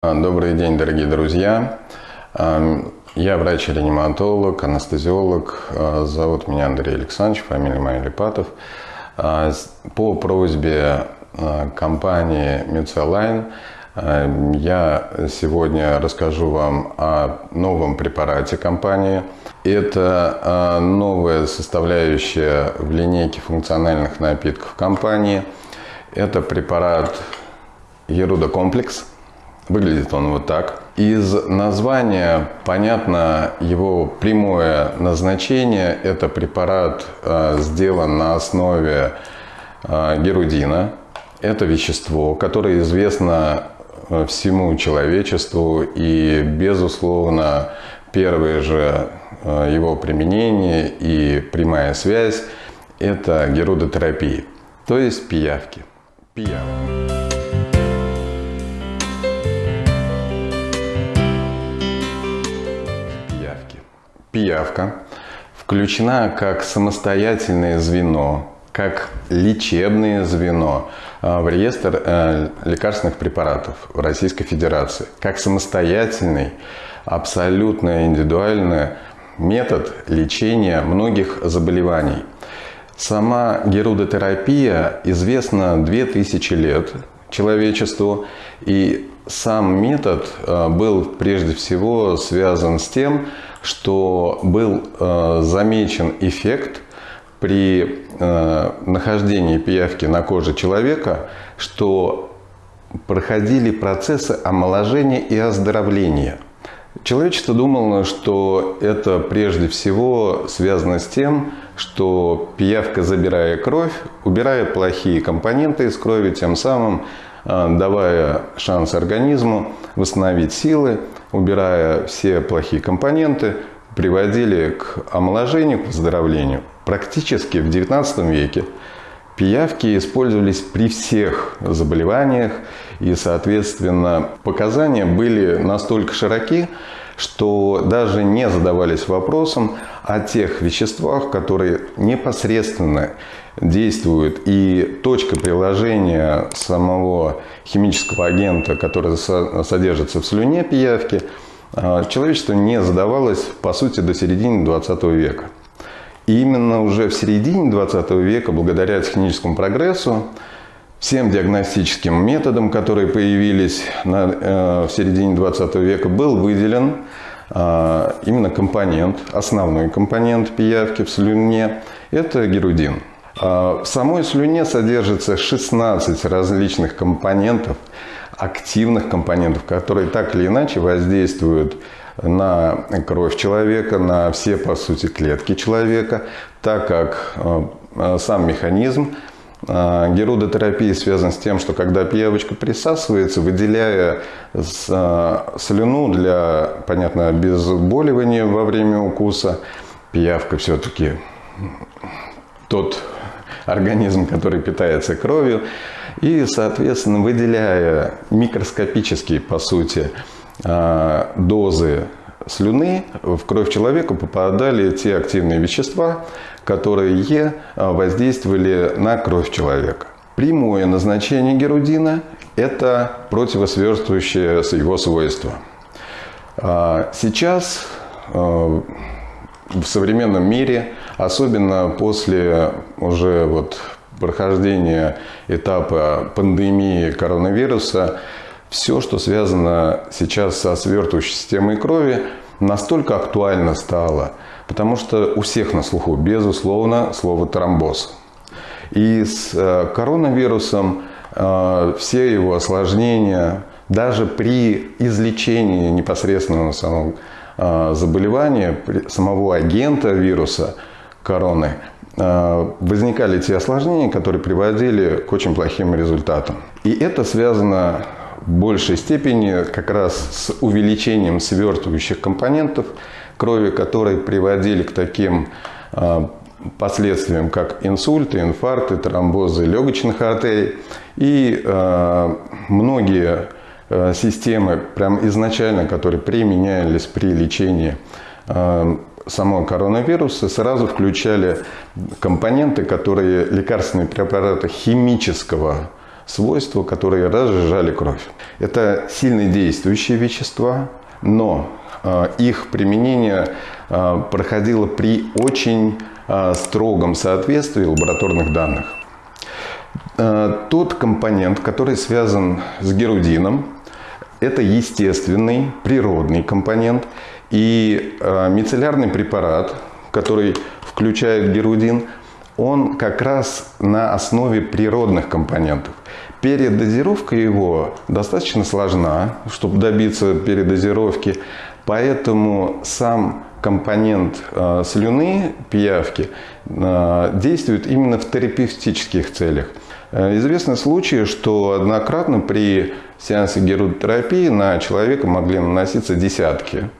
Добрый день, дорогие друзья. Я врач-реаниматолог, анестезиолог. Зовут меня Андрей Александрович, фамилия моя Липатов. По просьбе компании Медсалайн я сегодня расскажу вам о новом препарате компании. Это новая составляющая в линейке функциональных напитков компании. Это препарат Ерудокомплекс. Выглядит он вот так. Из названия понятно его прямое назначение. Это препарат э, сделан на основе э, герудина. Это вещество, которое известно э, всему человечеству и, безусловно, первое же его применение и прямая связь – это герудотерапия, то есть пиявки. Пиявки. Пиявка включена как самостоятельное звено, как лечебное звено а, в реестр э, лекарственных препаратов в Российской Федерации, как самостоятельный, абсолютно индивидуальный метод лечения многих заболеваний. Сама герудотерапия известна 2000 лет человечеству, и сам метод э, был прежде всего связан с тем, что был э, замечен эффект при э, нахождении пиявки на коже человека, что проходили процессы омоложения и оздоровления. Человечество думало, что это прежде всего связано с тем, что пиявка, забирая кровь, убирает плохие компоненты из крови, тем самым э, давая шанс организму восстановить силы, убирая все плохие компоненты, приводили к омоложению, к выздоровлению. Практически в XIX веке пиявки использовались при всех заболеваниях, и, соответственно, показания были настолько широки, что даже не задавались вопросом о тех веществах, которые непосредственно действуют. И точка приложения самого химического агента, который содержится в слюне пиявки, а, человечество не задавалось, по сути, до середины 20 века. И именно уже в середине 20 века, благодаря техническому прогрессу, всем диагностическим методам, которые появились на, э, в середине 20 века, был выделен э, именно компонент, основной компонент пиявки в слюне – это герудин. Э, в самой слюне содержится 16 различных компонентов, активных компонентов, которые так или иначе воздействуют на кровь человека, на все, по сути, клетки человека, так как э, сам механизм Герудотерапия связана с тем, что когда пиявочка присасывается, выделяя а, слюну для, понятно, обезболивания во время укуса, пиявка все-таки тот организм, который питается кровью, и, соответственно, выделяя микроскопические, по сути, а, дозы слюны в кровь человека попадали те активные вещества, которые а, воздействовали на кровь человека. Прямое назначение герудина – это противосверствующее его свойства. А, сейчас а, в современном мире, особенно после уже вот прохождения этапа пандемии коронавируса, все, что связано сейчас со свертывающей системой крови, настолько актуально стало, потому что у всех на слуху, безусловно, слово тромбоз. И с э, коронавирусом э, все его осложнения, даже при излечении непосредственного самого э, заболевания, самого агента вируса короны, возникали те осложнения, которые приводили к очень плохим результатам. И это связано большей степени как раз с увеличением свертывающих компонентов крови, которые приводили к таким а, последствиям, как инсульты, инфаркты, тромбозы легочных артерий. И э, многие э, системы, прям изначально, которые применялись при лечении самого коронавируса, сразу включали компоненты, которые лекарственные препараты химического свойства, которые разжижали кровь. Это сильно действующие вещества, но э, их применение э, проходило при очень э, строгом соответствии лабораторных данных. Тот компонент, который связан с герудином, это естественный, природный компонент. И мицеллярный препарат, который включает герудин, он как раз на основе природных компонентов. Передозировка его достаточно сложна, чтобы добиться передозировки, поэтому сам компонент э, слюны, пиявки, э, действует именно в терапевтических целях. Э, известны случаи, что однократно при сеансе герудотерапии на человека могли наноситься десятки,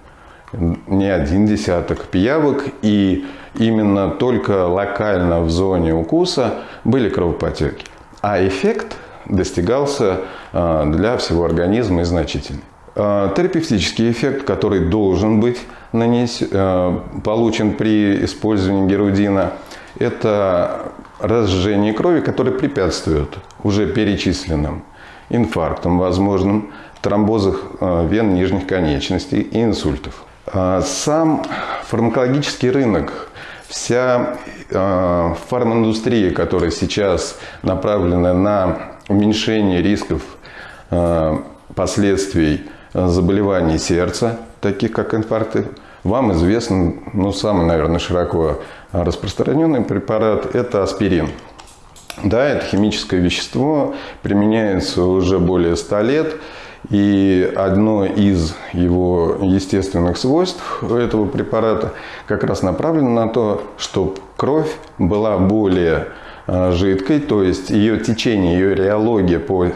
не один десяток пиявок, и именно только локально в зоне укуса были кровопотеки. А эффект достигался а, для всего организма и значительный. А, терапевтический эффект, который должен быть нанес, а, получен при использовании герудина, это разжижение крови, которое препятствует уже перечисленным инфарктам возможным, тромбозах вен нижних конечностей и инсультов. Сам фармакологический рынок вся э, фарминдустрия, которая сейчас направлена на уменьшение рисков э, последствий заболеваний сердца, таких как инфаркты, вам известен, ну, самый, наверное, широко распространенный препарат – это аспирин. Да, это химическое вещество, применяется уже более 100 лет – и одно из его естественных свойств этого препарата как раз направлено на то, чтобы кровь была более а, жидкой, то есть ее течение, ее реология по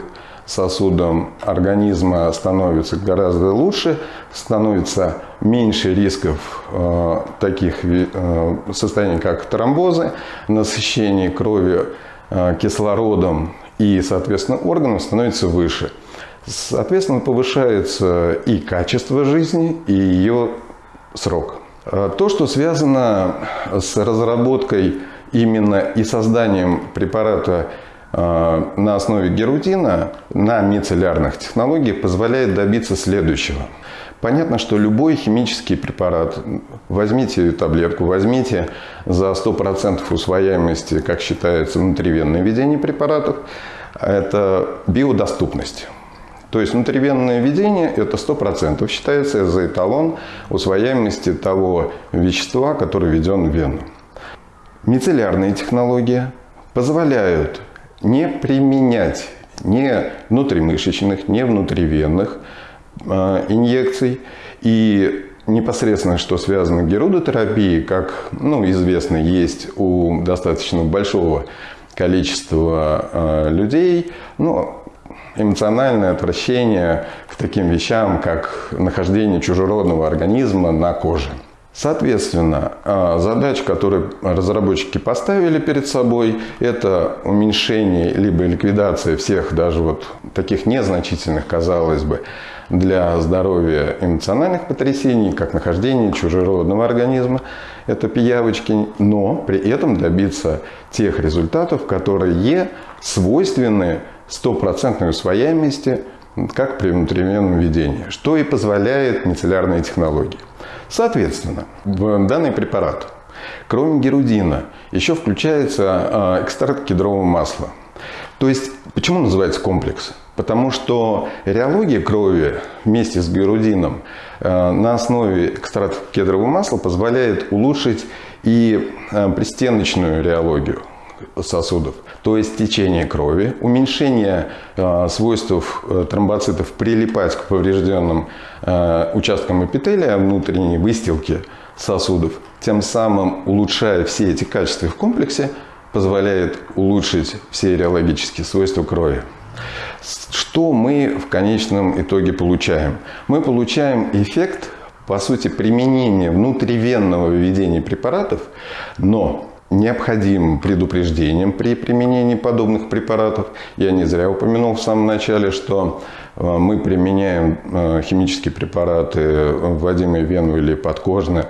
сосудам организма становится гораздо лучше, становится меньше рисков э, таких э, состояний, как тромбозы, насыщение крови э, кислородом и, соответственно, органов становится выше – Соответственно, повышается и качество жизни, и ее срок. А то, что связано с разработкой именно и созданием препарата а, на основе герудина на мицеллярных технологиях позволяет добиться следующего. Понятно, что любой химический препарат, возьмите таблетку, возьмите за 100% усвояемости, как считается, внутривенное введение препаратов, это биодоступность. То есть внутривенное введение – это 100% считается за эталон усвояемости того вещества, которое введен в вену. Мицеллярные технологии позволяют не применять ни внутримышечных, ни внутривенных э, инъекций. И непосредственно, что связано с герудотерапией, как ну, известно, есть у достаточно большого количества э, людей, ну, эмоциональное отвращение к таким вещам, как нахождение чужеродного организма на коже. Соответственно, а, задача, которую разработчики поставили перед собой, это уменьшение либо ликвидация всех даже вот таких незначительных, казалось бы, для здоровья эмоциональных потрясений, как нахождение чужеродного организма, это пиявочки, но при этом добиться тех результатов, которые свойственны стопроцентной усвояемости, как при внутривенном введении, что и позволяет мицеллярные технологии. Соответственно, данный препарат, кроме герудина, еще включается а, экстракт кедрового масла. То есть, почему называется комплекс? Потому что реология крови вместе с герудином а, на основе экстракта кедрового масла позволяет улучшить и а, пристеночную реологию сосудов, то есть течение крови, уменьшение э, свойств э, тромбоцитов прилипать к поврежденным э, участкам эпителия внутренней выстилки сосудов, тем самым улучшая все эти качества в комплексе, позволяет улучшить все реологические свойства крови. Что мы в конечном итоге получаем? Мы получаем эффект, по сути, применения внутривенного введения препаратов, но необходимым предупреждением при применении подобных препаратов. Я не зря упомянул в самом начале, что э, мы применяем э, химические препараты, вводимые в вену или подкожно,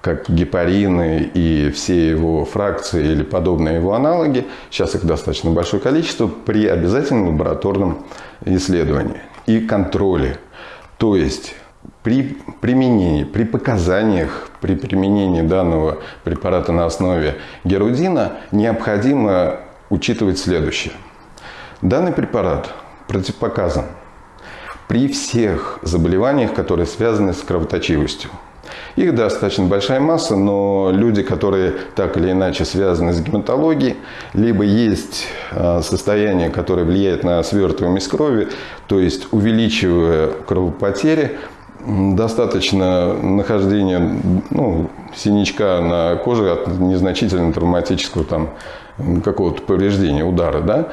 как гепарины и все его фракции или подобные его аналоги, сейчас их достаточно большое количество, при обязательном лабораторном исследовании и контроле. То есть при применении, при показаниях, при применении данного препарата на основе герудина необходимо учитывать следующее. Данный препарат противопоказан при всех заболеваниях, которые связаны с кровоточивостью. Их достаточно большая масса, но люди, которые так или иначе связаны с гематологией, либо есть а, состояние, которое влияет на свертываемость крови, то есть увеличивая кровопотери, достаточно нахождения ну, синячка на коже от незначительного травматического там какого-то повреждения, удара, да,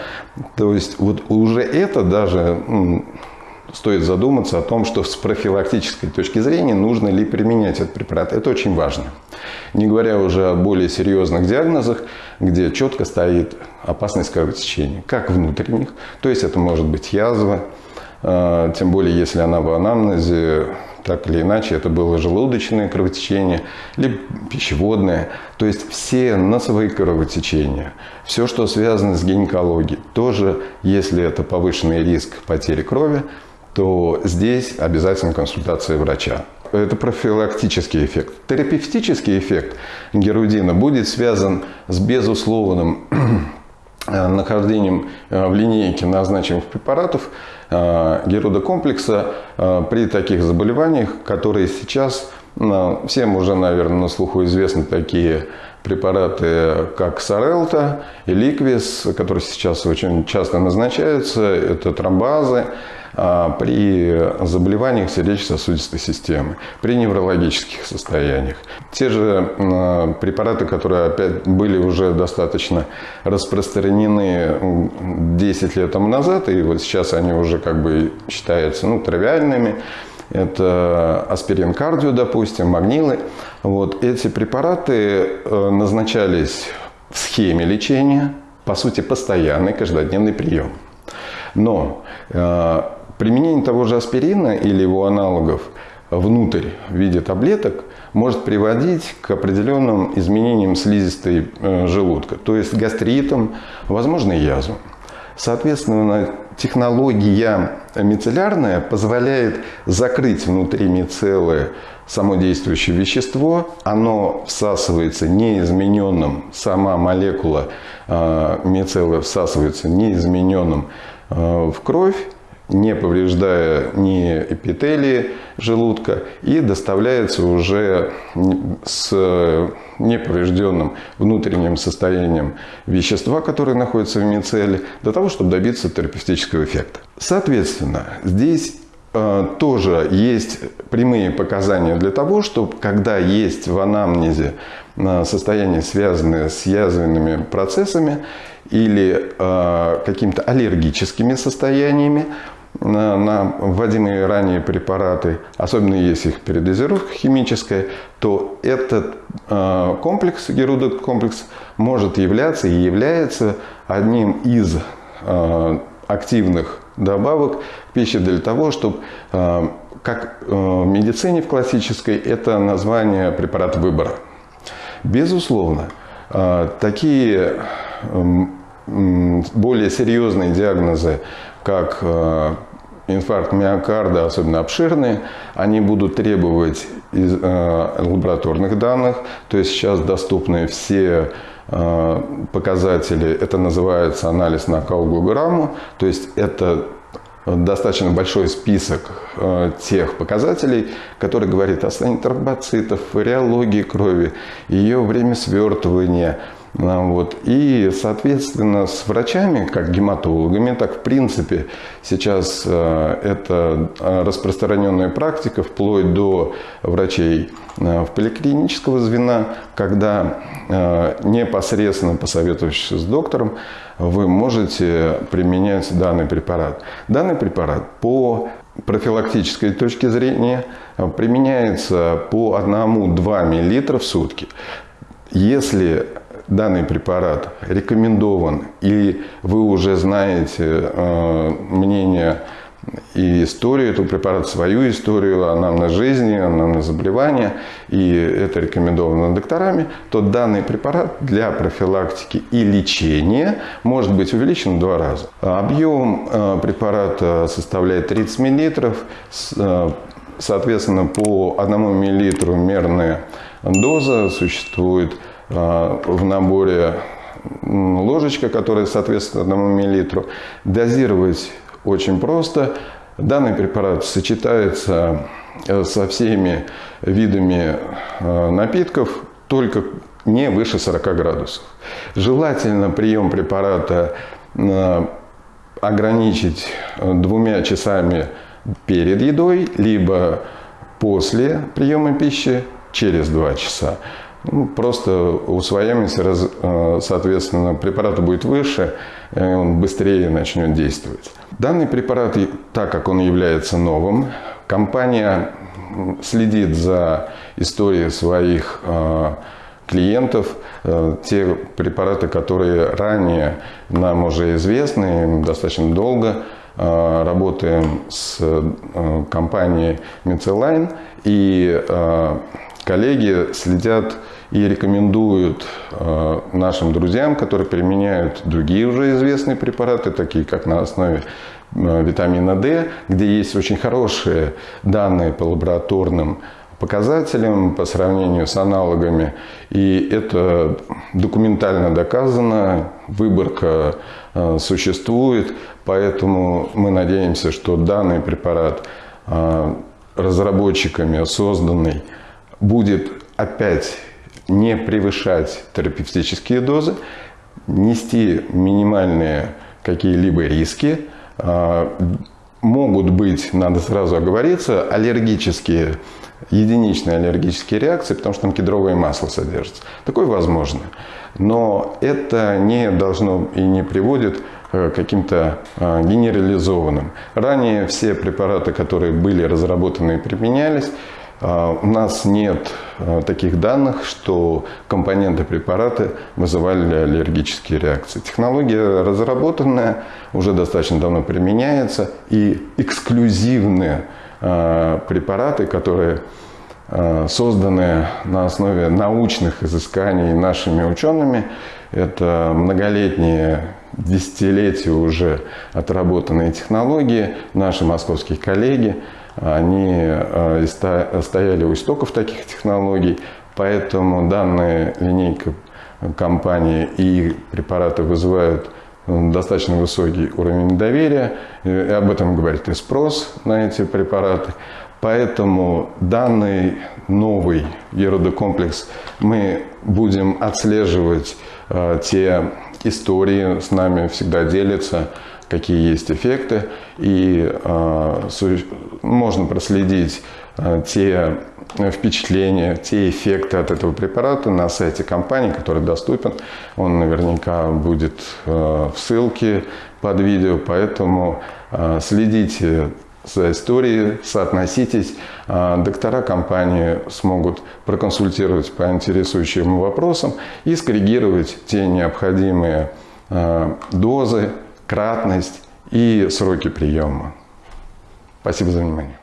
то есть вот уже это даже стоит задуматься о том, что с профилактической точки зрения нужно ли применять этот препарат. Это очень важно. Не говоря уже о более серьезных диагнозах, где четко стоит опасность кровотечения, как внутренних, то есть это может быть язва, тем более если она в анамнезе, так или иначе, это было желудочное кровотечение, либо пищеводное. То есть все носовые кровотечения, все, что связано с гинекологией, тоже, если это повышенный риск потери крови, то здесь обязательно консультация врача. Это профилактический эффект. Терапевтический эффект герудина будет связан с безусловным нахождением э, в линейке назначенных препаратов э, герудокомплекса при таких заболеваниях, которые сейчас всем уже, наверное, на слуху известны такие препараты, как Сарелта и Ликвис, которые сейчас очень часто назначаются. Это тромбазы, а, при заболеваниях сердечно-сосудистой системы, при неврологических состояниях. Те же препараты, которые опять были уже достаточно распространены 10 лет тому назад, и вот сейчас они уже как бы считаются ну, тривиальными, это аспирин кардио, допустим, магнилы. Вот эти препараты э, назначались в схеме лечения, по сути, постоянный каждодневный прием. Но э, Применение того же аспирина или его аналогов внутрь в виде таблеток может приводить к определенным изменениям слизистой э, желудка, то есть гастритам, возможно, язвам. Соответственно, технология мицеллярная позволяет закрыть внутри мицеллы само действующее вещество. Оно всасывается неизмененным, сама молекула э, мицеллы всасывается неизмененным э, в кровь не повреждая ни эпителии желудка и доставляется уже с неповрежденным внутренним состоянием вещества, которое находится в мицелле, для того, чтобы добиться терапевтического эффекта. Соответственно, здесь э, тоже есть прямые показания для того, чтобы когда есть в анамнезе э, состояние, связанное с язвенными процессами или э, какими-то аллергическими состояниями, на, на вводимые ранее препараты, особенно если их передозировка химическая, то этот э, комплекс, герудот комплекс, может являться и является одним из э, активных добавок в пище для того, чтобы, э, как э, в медицине в классической, это название препарата выбора. Безусловно, э, такие более серьезные диагнозы, как э, инфаркт миокарда, особенно обширные, они будут требовать из, э, лабораторных данных. То есть сейчас доступны все э, показатели, это называется анализ на калгограмму, то есть это достаточно большой список э, тех показателей, который говорит о тромбоцитов, реологии крови, ее время свертывания, вот. И, соответственно, с врачами, как гематологами, так в принципе сейчас э, это э, распространенная практика вплоть до врачей э, в поликлинического звена, когда непосредственно посоветовавшись с доктором, вы можете применять данный препарат. Данный препарат по профилактической точки зрения применяется по 1-2 мл в сутки. Если данный препарат рекомендован, и вы уже знаете э, мнение и историю этого препарата, свою историю, анамнез жизни, анамнез заболевания, и это рекомендовано докторами, то данный препарат для профилактики и лечения может быть увеличен в два раза. Объем э, препарата составляет 30 мл, э, соответственно, по 1 мл мерная доза существует в наборе ложечка, которая соответствует 1 мл. Дозировать очень просто. Данный препарат сочетается э, со всеми видами э, напитков, только не выше 40 градусов. Желательно прием препарата э, ограничить двумя часами перед едой, либо после приема пищи через 2 часа. Ну, просто усвояемость, соответственно, препарата будет выше, он быстрее начнет действовать. Данный препарат, так как он является новым, компания следит за историей своих э, клиентов. Э, те препараты, которые ранее нам уже известны, достаточно долго э, работаем с компанией Medline и коллеги следят и рекомендуют э, нашим друзьям, которые применяют другие уже известные препараты, такие как на основе э, витамина D, где есть очень хорошие данные по лабораторным показателям по сравнению с аналогами. И это документально доказано, выборка э, существует, поэтому мы надеемся, что данный препарат разработчиками созданный будет опять не превышать терапевтические дозы, нести минимальные какие-либо риски. А, могут быть, надо сразу оговориться, аллергические, единичные аллергические реакции, потому что там кедровое масло содержится. Такое возможно. Но это не должно и не приводит к каким-то а, генерализованным. Ранее все препараты, которые были разработаны и применялись, у нас нет а, таких данных, что компоненты препарата вызывали аллергические реакции. Технология разработанная, уже достаточно давно применяется, и эксклюзивные а, препараты, которые созданы на основе научных изысканий нашими учеными, это многолетние десятилетия уже отработанные технологии, наши московские коллеги – они э, стояли у истоков таких технологий, поэтому данная линейка компании и препараты вызывают э, достаточно высокий уровень доверия, и об этом говорит и спрос на эти препараты. Поэтому данный новый еродокомплекс мы будем отслеживать э, те истории, с нами всегда делятся какие есть эффекты, и э, можно проследить э, те впечатления, те эффекты от этого препарата на сайте компании, который доступен. Он наверняка будет э, в ссылке под видео, поэтому э, следите за историей, соотноситесь. Э, доктора компании смогут проконсультировать по интересующим вопросам и скоррегировать те необходимые э, дозы, кратность и сроки приема. Спасибо за внимание.